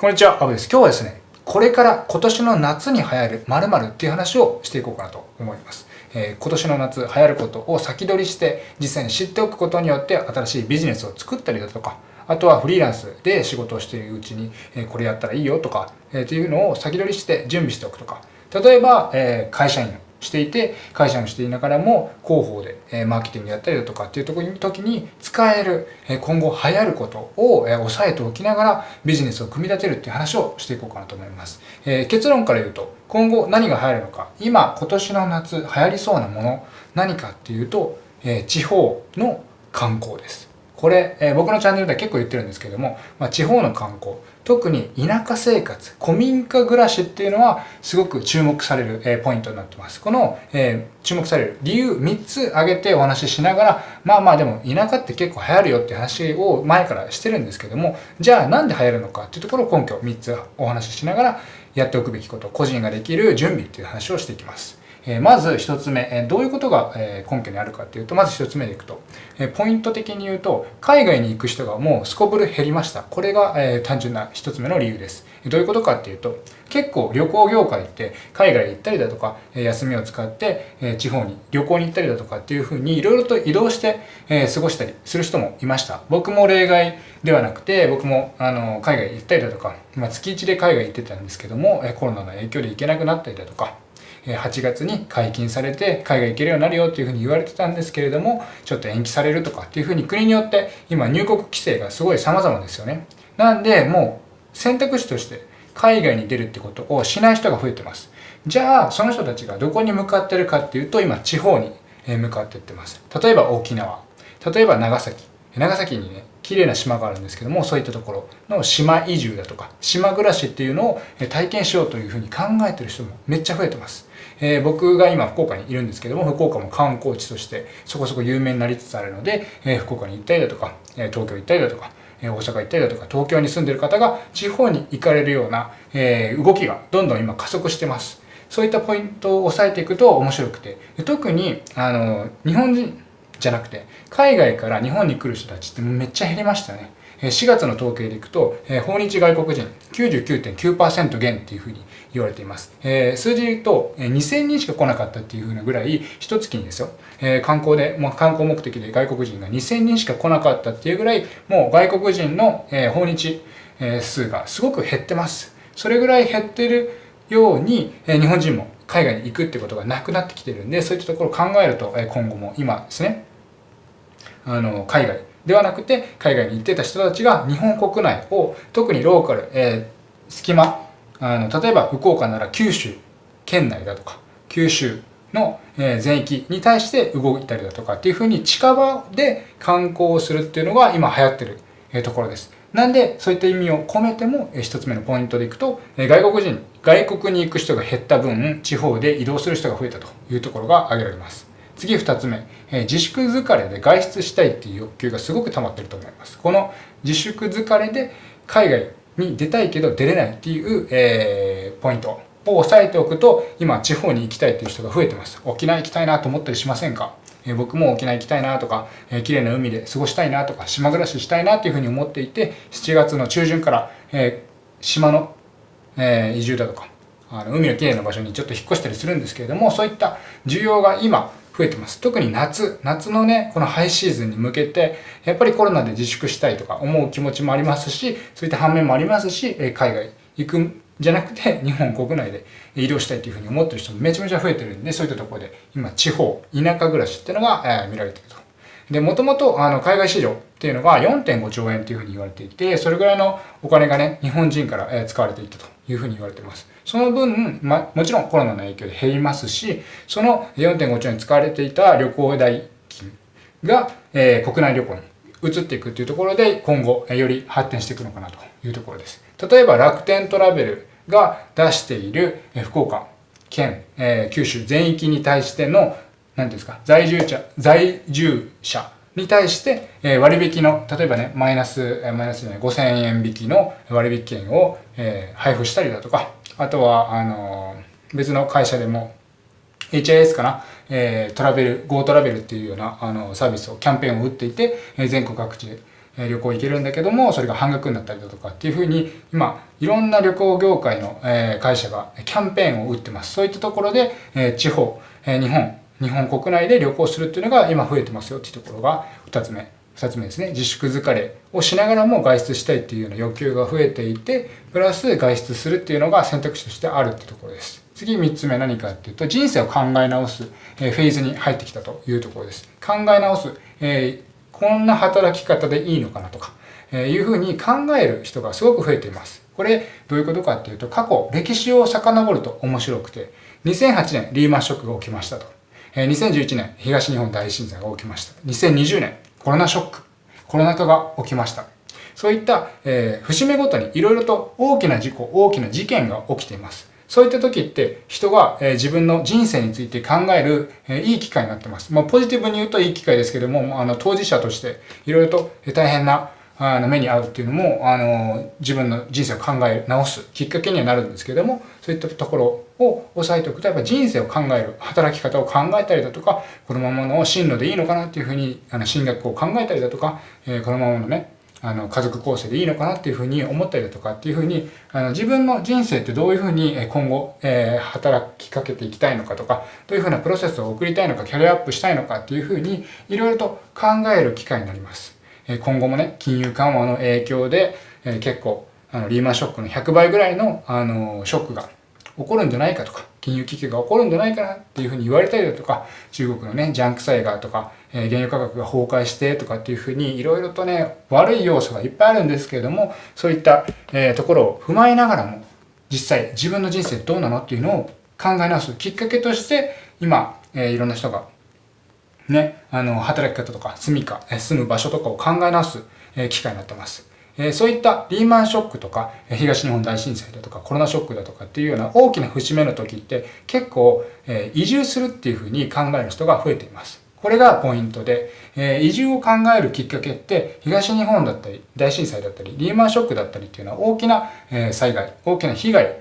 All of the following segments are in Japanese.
こんにちは、アブです。今日はですね、これから今年の夏に流行る〇〇っていう話をしていこうかなと思います。えー、今年の夏流行ることを先取りして実際に知っておくことによって新しいビジネスを作ったりだとか、あとはフリーランスで仕事をしているうちに、えー、これやったらいいよとか、えー、っていうのを先取りして準備しておくとか、例えば、えー、会社員していて会社もしていながらも広報で、マーケティングやったりだとかっていうとこに時に使える、今後流行ることを、え押さえておきながらビジネスを組み立てるっていう話をしていこうかなと思います、え結論から言うと今後何が流行るのか今今年の夏流行りそうなもの何かっていうと、え地方の観光です。これ、えー、僕のチャンネルでは結構言ってるんですけども、まあ、地方の観光、特に田舎生活、古民家暮らしっていうのはすごく注目される、えー、ポイントになってます。この、えー、注目される理由3つ挙げてお話ししながら、まあまあでも田舎って結構流行るよって話を前からしてるんですけども、じゃあなんで流行るのかっていうところを根拠3つお話ししながらやっておくべきこと、個人ができる準備っていう話をしていきます。えまず1つ目、えどういうことが、え根拠にあるかっていうと、まず1つ目でいくと、えポイント的に言うと、海外に行く人がもうすこぶる減りました。これが、え単純な1つ目の理由です。どういうことかっていうと、結構旅行業界って海外行ったりだとか、休みを使って地方に旅行に行ったりだとかっていうふうにいろいろと移動して過ごしたりする人もいました。僕も例外ではなくて、僕もあの海外行ったりだとか、まあ、月1で海外行ってたんですけども、コロナの影響で行けなくなったりだとか、8月に解禁されて海外行けるようになるよっていうふうに言われてたんですけれどもちょっと延期されるとかっていうふうに国によって今入国規制がすごい様々ですよね。なんでもう選択肢として海外に出るってことをしない人が増えてます。じゃあその人たちがどこに向かってるかっていうと今地方に向かってってます。例えば沖縄。例えば長崎。長崎にね綺麗な島があるんですけどもそういったところの島移住だとか島暮らしっていうのを体験しようというふうに考えてる人もめっちゃ増えてます。えー、僕が今福岡にいるんですけども、福岡も観光地としてそこそこ有名になりつつあるので、えー、福岡に行ったりだとか、え東京行ったりだとか、え大阪行ったりだとか、東京に住んでる方が地方に行かれるような、え動きがどんどん今加速してます。そういったポイントを押さえていくと面白くて、特に、あの、日本人じゃなくて、海外から日本に来る人たちってめっちゃ減りましたね。4月の統計でいくと、訪日外国人99.9%減っていうふうに言われています。数字で言うと、2000人しか来なかったっていうふうなぐらい、一月にですよ、観光で、まあ、観光目的で外国人が2000人しか来なかったっていうぐらい、もう外国人の、訪日、数がすごく減ってます。それぐらい減ってるように、日本人も海外に行くってことがなくなってきてるんで、そういったところを考えると、今後も今ですね、あの、海外ではなくて、海外に行ってた人たちが日本国内を、特にローカル、えー、隙間、あの例えば福岡なら九州県内だとか九州の全域に対して動いたりだとかっていうふうに近場で観光をするっていうのが今流行ってるところです。なんでそういった意味を込めても一つ目のポイントでいくと外国人外国に行く人が減った分地方で移動する人が増えたというところが挙げられます。次二つ目え、自粛疲れで外出したいっていう欲求がすごく溜まってると思います。この自粛疲れで海外に出たいけど出れないっていう、えー、ポイントを押さえておくと今地方に行きたいっていう人が増えてます沖縄行きたいなと思ったりしませんか？え僕も沖縄行きたいなとか、えー、綺麗な海で過ごしたいなとか島暮らししたいなっていうふうに思っていて7月の中旬から、えー、島の、えー、移住だとかあの海の綺麗な場所にちょっと引っ越したりするんですけれどもそういった需要が今増えてます。特に夏、夏のね、このハイシーズンに向けて、やっぱりコロナで自粛したいとか思う気持ちもありますし、そういった反面もありますし、海外行くんじゃなくて、日本国内で医療したいというふうに思ってる人もめちゃめちゃ増えてるんで、そういったところで、今、地方、田舎暮らしっていうのが、え見られてると。で、もともと、あの、海外市場っていうのが4.5兆円っていうふうに言われていて、それぐらいのお金がね、日本人から、え使われていたというふうに言われてます。その分、ま、もちろんコロナの影響で減りますし、その4.5兆円使われていた旅行代金が、えー、国内旅行に移っていくというところで、今後、より発展していくのかなというところです。例えば、楽天トラベルが出している福岡県、えー、九州全域に対しての、何ですか、在住者、在住者に対して、えー、割引の、例えばね、マイナス、マイナスじゃない、5000円引きの割引券を、えー、配布したりだとか、あとは、あの、別の会社でも、HIS かな、えー、トラベル、Go トラベルっていうようなあのサービスを、キャンペーンを打っていて、えー、全国各地で、旅行行けるんだけども、それが半額になったりだとかっていうふうに、今、いろんな旅行業界の会社がキャンペーンを打ってます。そういったところで、地方、日本、日本国内で旅行するっていうのが今増えてますよっていうところが2つ目。2つ目ですね。自粛疲れをしながらも外出したいっていうような欲求が増えていて、プラス外出するっていうのが選択肢としてあるってところです。次3つ目何かっていうと、人生を考え直す、えフェーズに入ってきたというところです。考え直す、えーこんな働き方でいいのかなとか、えーいうふうに考える人がすごく増えています。これ、どういうことかっていうと、過去、歴史を遡ると面白くて、2008年、リーマンショックが起きましたと。え2011年、東日本大震災が起きました。2020年、コロナショック、コロナ禍が起きました。そういった、えー、節目ごとにいろいろと大きな事故、大きな事件が起きています。そういった時って人が、え自分の人生について考える、えいい機会になってます。まあ、ポジティブに言うといい機会ですけども、あの当事者としていろいろと大変なあの目に遭うっていうのも、あの、自分の人生を考え直すきっかけにはなるんですけども、そういったところを押さえておくと、やっぱ人生を考える、働き方を考えたりだとか、このままの進路でいいのかなっていうふうに、あの、進学を考えたりだとか、えー、このままのね、あの家族構成でいいのかなっていうふうに思ったりだとかっていうふうにあの自分の人生ってどういうふうに今後、えー、働きかけていきたいのかとかどういうふうなプロセスを送りたいのかキャリアアップしたいのかっていうふうにいろいろと考える機会になります。え今後もね金融緩和の影響で、え結構あのリーマンショックの100倍ぐらいのあのショックが起こるんじゃないかとか金融危機が起こるんじゃないかなっていうふうに言われたりだとか中国のねジャンク債がとかえー、原油価格が崩壊してとかっていうふうにいろいろとね悪い要素がいっぱいあるんですけれどもそういった、えー、ところを踏まえながらも実際自分の人生どうなのっていうのを考え直すきっかけとして今、えー、いろんな人がねあの働き方とか住みか住む場所とかを考え直す、え、機会になってます。えそういったリーマンショックとか東日本大震災だとかコロナショックだとかっていうような大きな節目の時って結構、え移住するっていうふうに考える人が増えています。これがポイントで、え、移住を考えるきっかけって東日本だったり大震災だったりリーマンショックだったりっていうのは大きな、え、災害大きな被害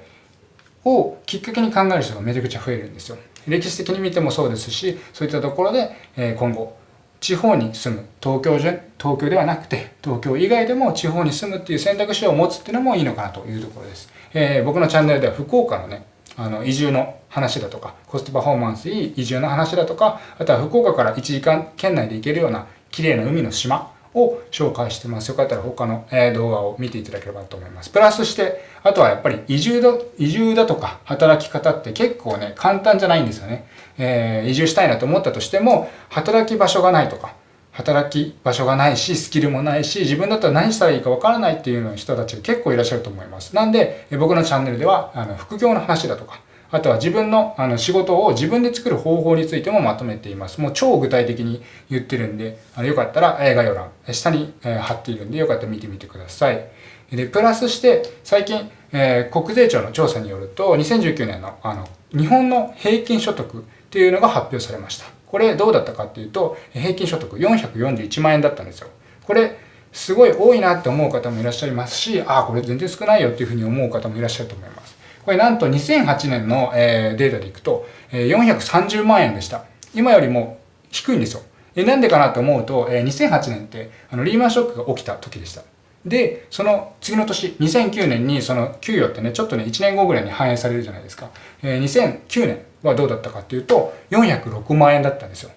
をきっかけに考える人がめちゃくちゃ増えるんですよ。歴史的に見てもそうですしそういったところで、え、今後地方に住む東京じゃ東京ではなくて東京以外でも地方に住むっていう選択肢を持つっていうのもいいのかなというところです。えー、僕のチャンネルでは福岡のねあの移住の話だとかコストパフォーマンスいい移住の話だとかあとは福岡から1時間圏内で行けるような綺麗な海の島を紹介してます。よかったら他の動画を見ていただければと思います。プラスして、あとはやっぱり移住だ、移住だとか働き方って結構ね、簡単じゃないんですよね。えー、移住したいなと思ったとしても、働き場所がないとか、働き場所がないし、スキルもないし、自分だったら何したらいいかわからないっていうような人たちが結構いらっしゃると思います。なんで、僕のチャンネルでは、あの、副業の話だとか、あとは自分のあの仕事を自分で作る方法についてもまとめています。もう超具体的に言ってるんで、あのよかったら概要欄、下に貼っているんで、よかったら見てみてください。で、プラスして、最近、えー、国税庁の調査によると、2019年のあの日本の平均所得っていうのが発表されました。これどうだったかっていうと、平均所得441万円だったんですよ。これ、すごい多いなって思う方もいらっしゃいますし、ああ、これ全然少ないよっていうふうに思う方もいらっしゃると思います。これなんと2008年の、えデータでいくと、え430万円でした。今よりも低いんですよ。えなんでかなと思うと、え2008年ってあのリーマンショックが起きた時でした。で、その次の年、2009年にその給与ってね、ちょっとね、1年後ぐらいに反映されるじゃないですか。え、2009年はどうだったかっていうと、406万円だったんですよ。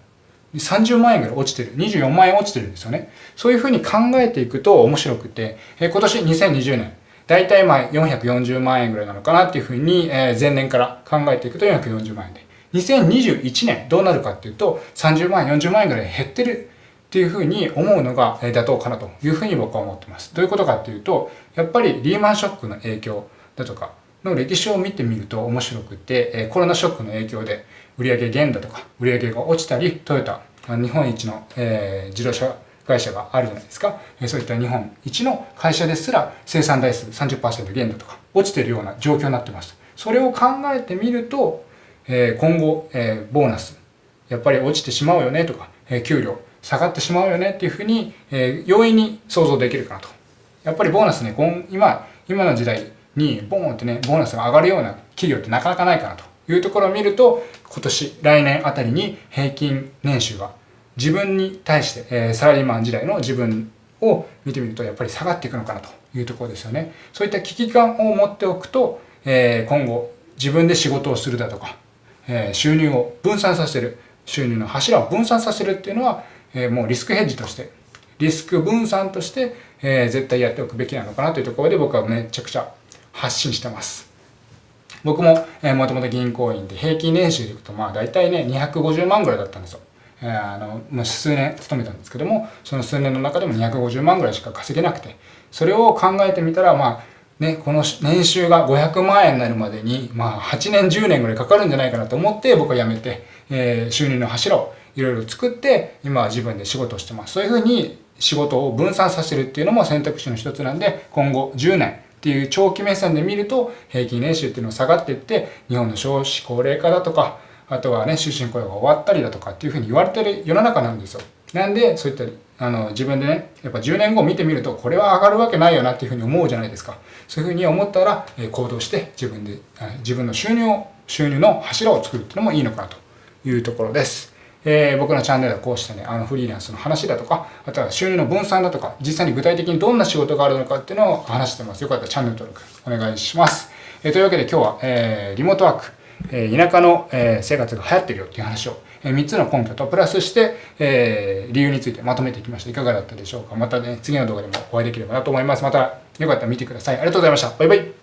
30万円ぐらい落ちてる。24万円落ちてるんですよね。そういうふうに考えていくと面白くて、え、今年2020年、だいたいまあ440万円ぐらいなのかなっていうふうに、えー、前年から考えていくと440万円で。2021年どうなるかっていうと、30万円、40万円ぐらい減ってるっていうふうに思うのが妥当かなというふうに僕は思ってます。どういうことかっていうと、やっぱりリーマンショックの影響だとかの歴史を見てみると面白くて、コロナショックの影響で売上減だとか売上が落ちたり、トヨタ、日本一の、え自動車会社があるじゃないですか。そういった日本一の会社ですら生産台数30%減だとか落ちてるような状況になってます。それを考えてみると、今後、ボーナス、やっぱり落ちてしまうよねとか、給料、下がってしまうよねっていうふうに、え、容易に想像できるかなと。やっぱりボーナスね、今、今の時代にボーンってね、ボーナスが上がるような企業ってなかなかないかなというところを見ると、今年、来年あたりに平均年収が自分に対して、え、サラリーマン時代の自分を見てみるとやっぱり下がっていくのかなというところですよね。そういった危機感を持っておくと、え、今後自分で仕事をするだとか、え、収入を分散させる、収入の柱を分散させるっていうのは、え、もうリスクヘッジとして、リスク分散として、え、絶対やっておくべきなのかなというところで僕はめちゃくちゃ発信してます。僕も、えー、もともと銀行員で平均年収でいくとまあ大体ね250万ぐらいだったんですよ。えー、あのもう数年勤めたんですけどもその数年の中でも250万ぐらいしか稼げなくてそれを考えてみたらまあね、この年収が500万円になるまでに、まあ、8年、10年ぐらいかかるんじゃないかなと思って、僕は辞めて、えー、収入の柱をいろいろ作って、今は自分で仕事をしてます。そういうふうに仕事を分散させるっていうのも選択肢の一つなんで、今後10年っていう長期目線で見ると、平均年収っていうのが下がっていって、日本の少子高齢化だとか、あとはね、終身雇用が終わったりだとかっていうふうに言われてる世の中なんですよ。なんで、そういったあの自分でね、やっぱ10年後見てみると、これは上がるわけないよなっていうふうに思うじゃないですか。そういうふうに思ったら、え行動して自分で、自分の収入を、収入の柱を作るっていうのもいいのかなというところです。えー、僕のチャンネルはこうしたね、あのフリーランスの話だとか、あとは収入の分散だとか、実際に具体的にどんな仕事があるのかっていうのを話してます。よかったらチャンネル登録お願いします。えー、というわけで今日は、えー、リモートワーク、え、田舎の、え、生活が流行ってるよっていう話をえ3つの根拠とプラスして、え、理由についてまとめていきました。いかがだったでしょうかまたね、次の動画でもお会いできればなと思います。またよかったら見てください。ありがとうございました。バイバイ。